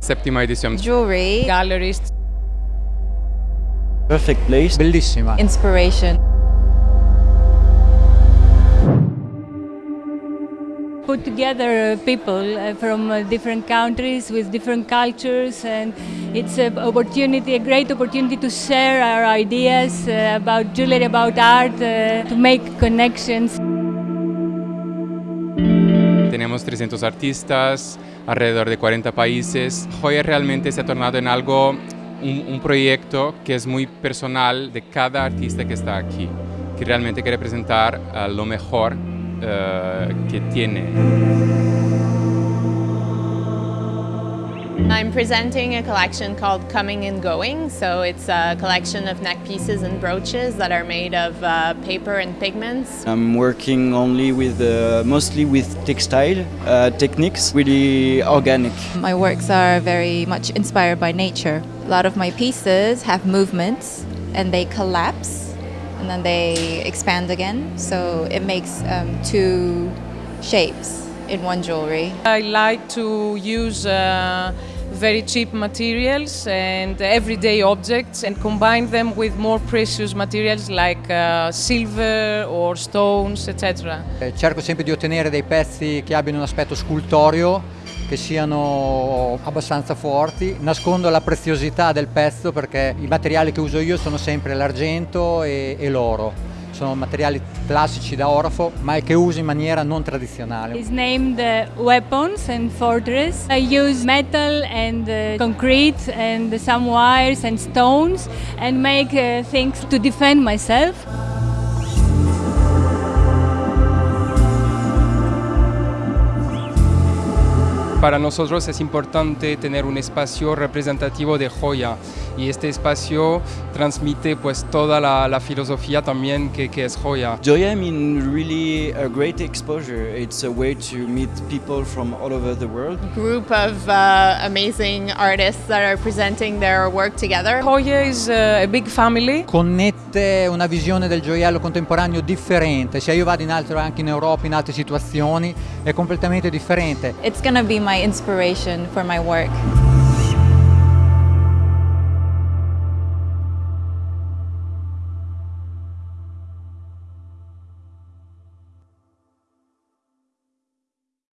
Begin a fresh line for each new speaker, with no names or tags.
Settima edizione.
Jewelry,
galleries.
Perfect place.
Bellissima.
inspiration.
put together people uh, from uh, different countries with different cultures and it's an opportunity a great opportunity to share our ideas uh, about jewelry about art to make connections
Tenemos 300 artistas, alrededor de 40 países. Joya realmente se ha tornado en algo, un, proyecto que es muy personal de cada artista que está aquí, que realmente quiere presentar lo mejor uh, che tiene.
I'm presenting a collection called Coming and Going. So it's a collection of neck pieces and brooches that are made of uh, paper and pigments.
I'm working only with, uh, mostly with textile uh, techniques, really organic.
My works are very much inspired by nature. A lot of my pieces have movements and they collapse and then they expand again. So it makes um, two shapes in one jewelry.
I like to use uh, very cheap materials and everyday objects and combine them with more precious materials like uh, silver or stones, etc.
Eh, cerco sempre di ottenere dei pezzi che abbiano un aspetto scultoreo che siano abbastanza forti. Nascondo la preziosità del pezzo perché i materiali che uso io sono sempre l'argento e, e l'oro. Sono materiali classici da orafo ma che uso in maniera non tradizionale.
It's named uh, Weapons and Fortress. I use metal and uh, concrete and some wires and stones and make uh, things to defend myself.
Para nosotros es importante tener un espacio representativo de joya y este espacio transmite pues toda la, la filosofía también que, que, es joya.
Joya I mean really a great exposure. It's a way to meet people from all over the world.
Group of uh, amazing artists that are presenting their work together.
Joya is uh, a big family.
Connette una visione del gioiello contemporaneo differente, sia io vado in altro anche in Europa in altre situazioni, è completamente differente.
It's gonna be my inspiration for my work.